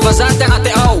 فazantnat au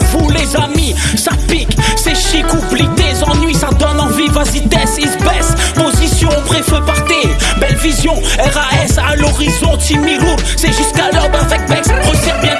ras àl'horizon timirou c'est jusqu'alor ba fecbex on ser bi